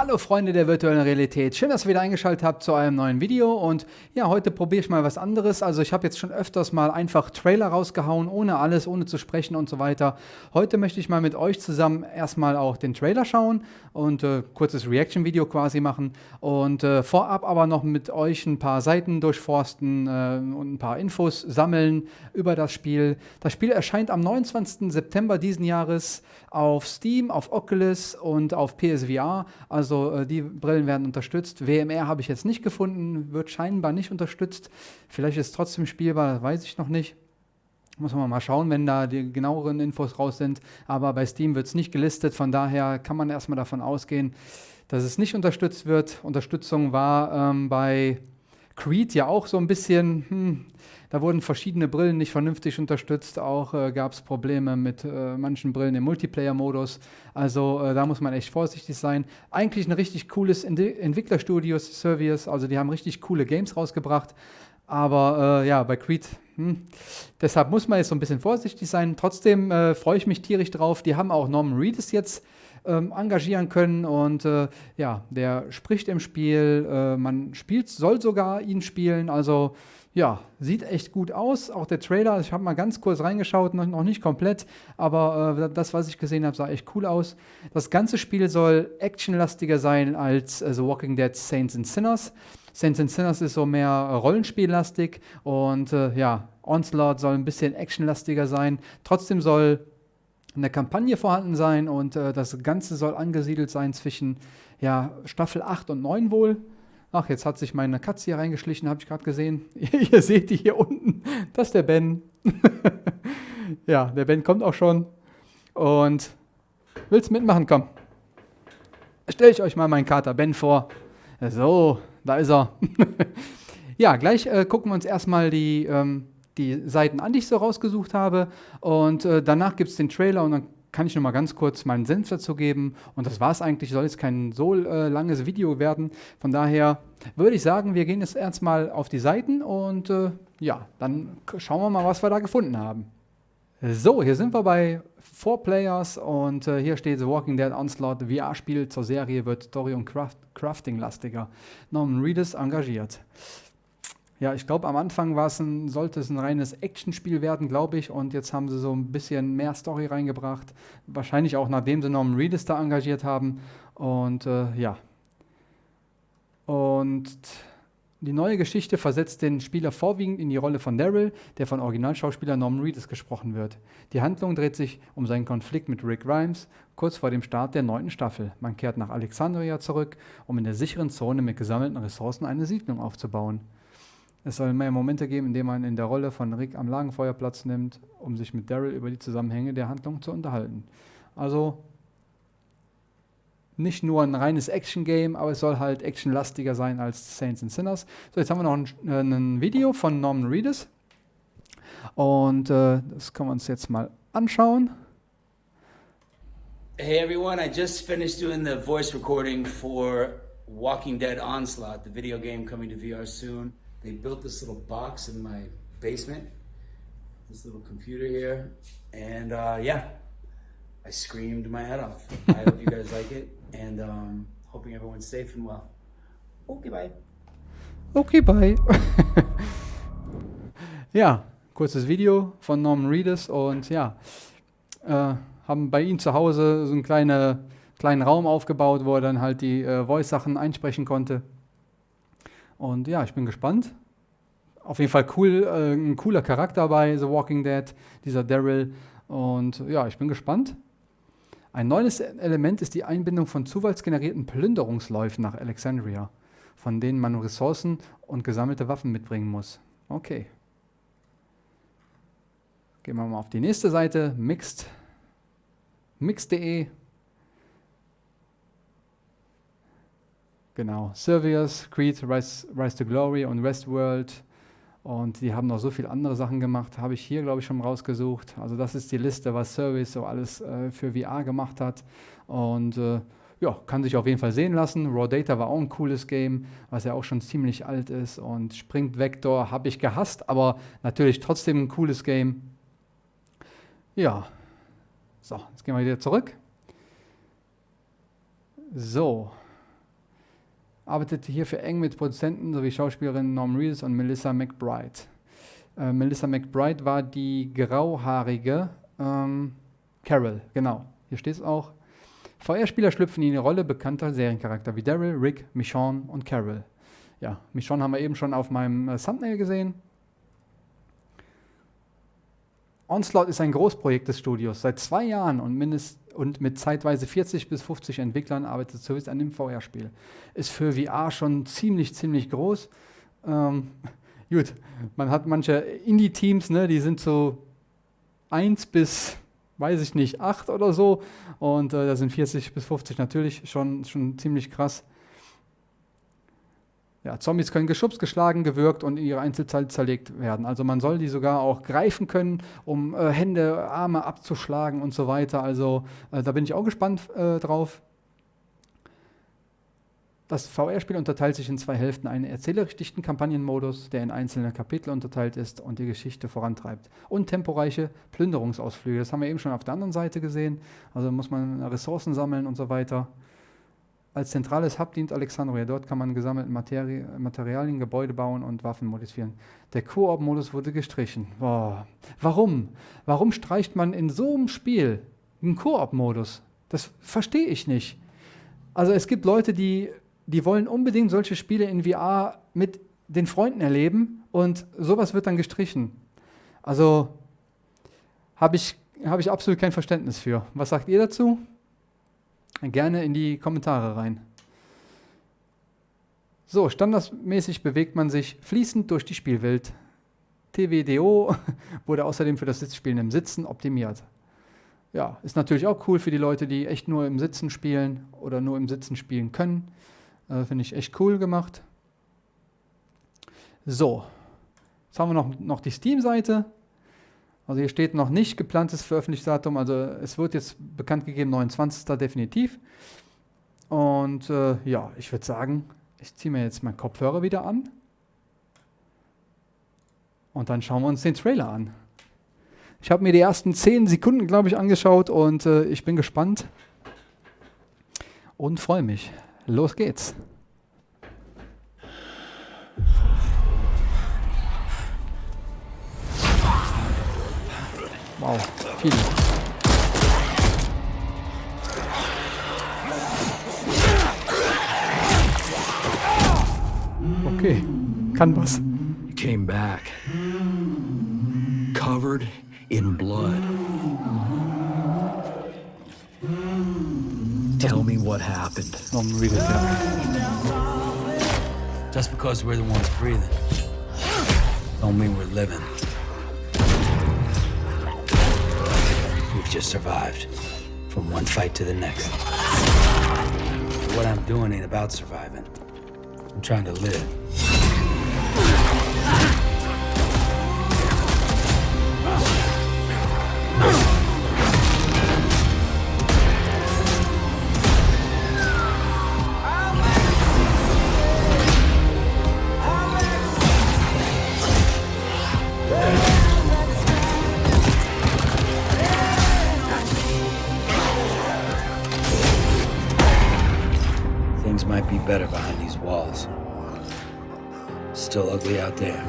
Hallo Freunde der virtuellen Realität, schön, dass ihr wieder eingeschaltet habt zu einem neuen Video und ja, heute probiere ich mal was anderes. Also ich habe jetzt schon öfters mal einfach Trailer rausgehauen, ohne alles, ohne zu sprechen und so weiter. Heute möchte ich mal mit euch zusammen erstmal auch den Trailer schauen und äh, kurzes Reaction-Video quasi machen und äh, vorab aber noch mit euch ein paar Seiten durchforsten äh, und ein paar Infos sammeln über das Spiel. Das Spiel erscheint am 29. September diesen Jahres auf Steam, auf Oculus und auf PSVR. Also äh, die Brillen werden unterstützt. WMR habe ich jetzt nicht gefunden, wird scheinbar nicht unterstützt. Vielleicht ist es trotzdem spielbar, weiß ich noch nicht. Muss man mal schauen, wenn da die genaueren Infos raus sind. Aber bei Steam wird es nicht gelistet, von daher kann man erstmal davon ausgehen, dass es nicht unterstützt wird. Unterstützung war ähm, bei Creed ja auch so ein bisschen, hm, da wurden verschiedene Brillen nicht vernünftig unterstützt. Auch äh, gab es Probleme mit äh, manchen Brillen im Multiplayer-Modus. Also äh, da muss man echt vorsichtig sein. Eigentlich ein richtig cooles Ent Entwicklerstudio, Servius. Also die haben richtig coole Games rausgebracht. Aber äh, ja, bei Creed, hm, deshalb muss man jetzt so ein bisschen vorsichtig sein. Trotzdem äh, freue ich mich tierisch drauf. Die haben auch Norman Reedus jetzt ähm, engagieren können und äh, ja, der spricht im Spiel, äh, man spielt, soll sogar ihn spielen, also ja, sieht echt gut aus. Auch der Trailer, ich habe mal ganz kurz reingeschaut, noch, noch nicht komplett, aber äh, das, was ich gesehen habe, sah echt cool aus. Das ganze Spiel soll actionlastiger sein als äh, The Walking Dead Saints and Sinners. Saints and Sinners ist so mehr äh, Rollenspiellastig und äh, ja, Onslaught soll ein bisschen actionlastiger sein. Trotzdem soll eine Kampagne vorhanden sein und äh, das Ganze soll angesiedelt sein zwischen ja, Staffel 8 und 9 wohl. Ach, jetzt hat sich meine Katze hier reingeschlichen, habe ich gerade gesehen. Ihr seht die hier unten. Das ist der Ben. ja, der Ben kommt auch schon. Und willst mitmachen? Komm. Stelle ich euch mal meinen Kater Ben vor. So, da ist er. ja, gleich äh, gucken wir uns erstmal die, ähm, die Seiten an, die ich so rausgesucht habe. Und äh, danach gibt es den Trailer und dann kann ich noch mal ganz kurz meinen Senf dazu geben. Und das war es eigentlich, soll jetzt kein so äh, langes Video werden. Von daher würde ich sagen, wir gehen jetzt erstmal auf die Seiten und äh, ja, dann schauen wir mal, was wir da gefunden haben. So, hier sind wir bei Four Players und äh, hier steht The Walking Dead Onslaught VR-Spiel zur Serie wird Story und Craft Crafting lastiger. Norman Reedus engagiert. Ja, ich glaube, am Anfang ein, sollte es ein reines Actionspiel werden, glaube ich. Und jetzt haben sie so ein bisschen mehr Story reingebracht. Wahrscheinlich auch nachdem sie Norman Reedus da engagiert haben. Und äh, ja. Und die neue Geschichte versetzt den Spieler vorwiegend in die Rolle von Daryl, der von Originalschauspieler Norman Reedus gesprochen wird. Die Handlung dreht sich um seinen Konflikt mit Rick Grimes kurz vor dem Start der neunten Staffel. Man kehrt nach Alexandria zurück, um in der sicheren Zone mit gesammelten Ressourcen eine Siedlung aufzubauen. Es soll mehr Momente geben, in denen man in der Rolle von Rick am Lagenfeuer Platz nimmt, um sich mit Daryl über die Zusammenhänge der Handlung zu unterhalten. Also nicht nur ein reines Action-Game, aber es soll halt actionlastiger sein als Saints and Sinners. So, jetzt haben wir noch ein, äh, ein Video von Norman Reedus. Und äh, das können wir uns jetzt mal anschauen. Hey everyone, I just finished doing the voice recording for Walking Dead Onslaught, the video game coming to VR soon. They built this little box in my basement, this little computer here, and uh, yeah, I screamed my head off. I hope you guys like it, and um, hoping everyone's safe and well. Okay, bye. Okay, bye. ja, kurzes Video von Norman Reedus und ja, äh, haben bei ihm zu Hause so einen kleine, kleinen Raum aufgebaut, wo er dann halt die äh, Voice-Sachen einsprechen konnte. Und ja, ich bin gespannt. Auf jeden Fall cool, äh, ein cooler Charakter bei The Walking Dead, dieser Daryl. Und ja, ich bin gespannt. Ein neues Element ist die Einbindung von zufallsgenerierten Plünderungsläufen nach Alexandria, von denen man Ressourcen und gesammelte Waffen mitbringen muss. Okay. Gehen wir mal auf die nächste Seite, mixed. mix.de Genau, Servius, Creed, Rise, Rise to Glory und Westworld. Und die haben noch so viele andere Sachen gemacht, habe ich hier, glaube ich, schon rausgesucht. Also das ist die Liste, was Service so alles äh, für VR gemacht hat. Und äh, ja, kann sich auf jeden Fall sehen lassen. Raw Data war auch ein cooles Game, was ja auch schon ziemlich alt ist. Und Springt Vector habe ich gehasst, aber natürlich trotzdem ein cooles Game. Ja, so, jetzt gehen wir wieder zurück. So, arbeitete hierfür eng mit Produzenten sowie Schauspielerinnen Norm Reedus und Melissa McBride. Äh, Melissa McBride war die grauhaarige ähm, Carol, genau. Hier steht es auch. VR-Spieler schlüpfen in die Rolle bekannter Seriencharakter wie Daryl, Rick, Michonne und Carol. Ja, Michonne haben wir eben schon auf meinem äh, Thumbnail gesehen. Onslaught ist ein Großprojekt des Studios. Seit zwei Jahren und, mindest, und mit zeitweise 40 bis 50 Entwicklern arbeitet Service an dem VR-Spiel. Ist für VR schon ziemlich, ziemlich groß. Ähm, gut, man hat manche Indie-Teams, ne, die sind so 1 bis, weiß ich nicht, 8 oder so. Und äh, da sind 40 bis 50 natürlich schon, schon ziemlich krass. Ja, Zombies können geschubst, geschlagen, gewürgt und in ihre Einzelteile zerlegt werden. Also man soll die sogar auch greifen können, um äh, Hände, Arme abzuschlagen und so weiter. Also äh, da bin ich auch gespannt äh, drauf. Das VR-Spiel unterteilt sich in zwei Hälften. Einen erzählerisch dichten Kampagnenmodus, der in einzelne Kapitel unterteilt ist und die Geschichte vorantreibt. Und temporeiche Plünderungsausflüge. Das haben wir eben schon auf der anderen Seite gesehen. Also muss man Ressourcen sammeln und so weiter. Als zentrales Hub dient Alexandria. Dort kann man gesammelte Materi Materialien, Gebäude bauen und Waffen modifizieren. Der Koop-Modus wurde gestrichen. Boah. Warum? Warum streicht man in so einem Spiel einen Koop-Modus? Das verstehe ich nicht. Also es gibt Leute, die, die wollen unbedingt solche Spiele in VR mit den Freunden erleben und sowas wird dann gestrichen. Also habe ich, hab ich absolut kein Verständnis für. Was sagt ihr dazu? Gerne in die Kommentare rein. So, standardmäßig bewegt man sich fließend durch die Spielwelt. TWDO wurde außerdem für das Sitzspielen im Sitzen optimiert. Ja, ist natürlich auch cool für die Leute, die echt nur im Sitzen spielen oder nur im Sitzen spielen können. Äh, Finde ich echt cool gemacht. So, jetzt haben wir noch, noch die Steam-Seite. Also hier steht noch nicht geplantes Veröffentlichungsdatum, also es wird jetzt bekannt gegeben, 29. definitiv. Und äh, ja, ich würde sagen, ich ziehe mir jetzt meinen Kopfhörer wieder an. Und dann schauen wir uns den Trailer an. Ich habe mir die ersten 10 Sekunden, glaube ich, angeschaut und äh, ich bin gespannt und freue mich. Los geht's. Viele. Okay, kann was. Came back. Covered in blood. Tell me what happened. Reedus, ja. Just because we're the ones breathing, don't mean we're living. Just survived from one fight to the next. But what I'm doing ain't about surviving. I'm trying to live. Better behind these walls. Still ugly out there.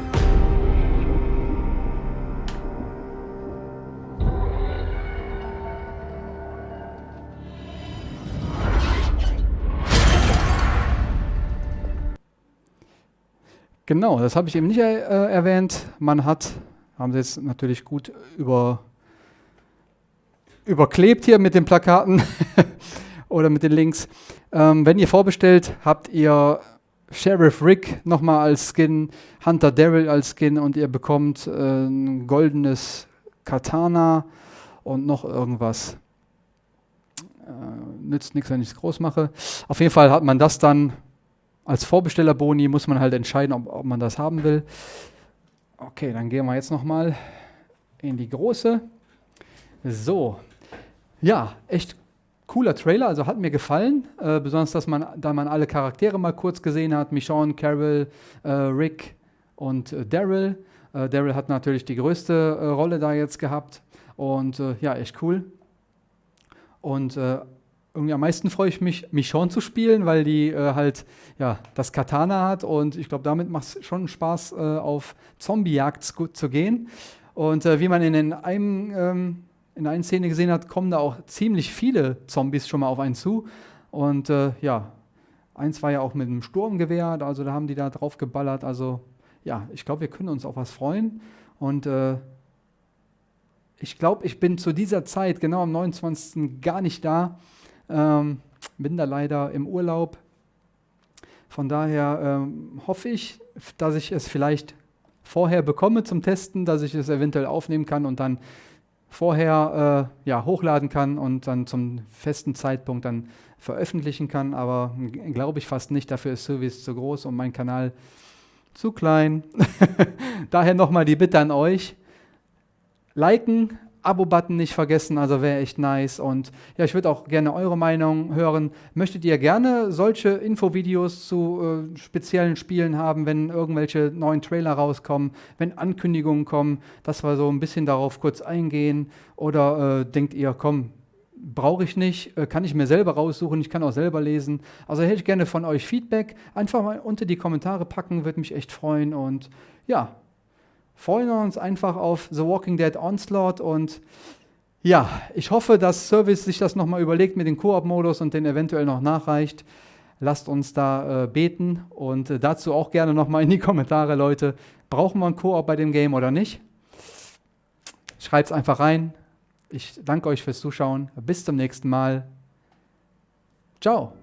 Genau, das habe ich eben nicht äh, erwähnt. Man hat, haben sie jetzt natürlich gut über, überklebt hier mit den Plakaten oder mit den Links. Ähm, wenn ihr vorbestellt, habt ihr Sheriff Rick nochmal als Skin, Hunter Daryl als Skin und ihr bekommt äh, ein goldenes Katana und noch irgendwas. Äh, nützt nichts, wenn ich es groß mache. Auf jeden Fall hat man das dann als Vorbestellerboni, muss man halt entscheiden, ob, ob man das haben will. Okay, dann gehen wir jetzt nochmal in die große. So, ja, echt cooler Trailer, also hat mir gefallen, äh, besonders, dass man, da man alle Charaktere mal kurz gesehen hat, Michonne, Carol, äh, Rick und äh, Daryl. Äh, Daryl hat natürlich die größte äh, Rolle da jetzt gehabt und ja, echt cool. Und irgendwie am meisten freue ich mich, Michonne zu spielen, weil die äh, halt ja, das Katana hat und ich glaube, damit macht es schon Spaß, äh, auf Zombiejagd zu, zu gehen. Und äh, wie man in, einem, ähm, in einer Szene gesehen hat, kommen da auch ziemlich viele Zombies schon mal auf einen zu. Und äh, ja, eins war ja auch mit einem Sturmgewehr, also da haben die da drauf geballert. Also ja, ich glaube, wir können uns auf was freuen. Und äh, ich glaube, ich bin zu dieser Zeit, genau am 29. gar nicht da. Ähm, bin da leider im Urlaub. Von daher ähm, hoffe ich, dass ich es vielleicht vorher bekomme zum Testen, dass ich es eventuell aufnehmen kann und dann vorher äh, ja, hochladen kann und dann zum festen Zeitpunkt dann veröffentlichen kann. Aber glaube ich fast nicht, dafür ist Service zu groß und mein Kanal zu klein. Daher nochmal die Bitte an euch. Liken, Abo-Button nicht vergessen, also wäre echt nice. Und ja, ich würde auch gerne eure Meinung hören. Möchtet ihr gerne solche Infovideos zu äh, speziellen Spielen haben, wenn irgendwelche neuen Trailer rauskommen, wenn Ankündigungen kommen, dass wir so ein bisschen darauf kurz eingehen? Oder äh, denkt ihr, komm, brauche ich nicht, äh, kann ich mir selber raussuchen, ich kann auch selber lesen. Also hätte ich gerne von euch Feedback. Einfach mal unter die Kommentare packen, würde mich echt freuen. Und ja, freuen wir uns einfach auf The Walking Dead Onslaught und ja, ich hoffe, dass Service sich das nochmal überlegt mit dem Koop-Modus und den eventuell noch nachreicht. Lasst uns da äh, beten und äh, dazu auch gerne nochmal in die Kommentare, Leute. Brauchen wir einen Koop bei dem Game oder nicht? Schreibt es einfach rein. Ich danke euch fürs Zuschauen. Bis zum nächsten Mal. Ciao.